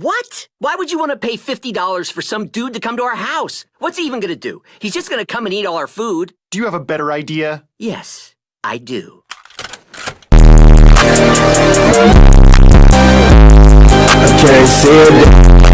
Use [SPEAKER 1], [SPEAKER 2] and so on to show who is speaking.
[SPEAKER 1] What? Why would you want to pay $50 for some dude to come to our house? What's he even going to do? He's just going to come and eat all our food.
[SPEAKER 2] Do you have a better idea?
[SPEAKER 1] Yes, I do.
[SPEAKER 3] I.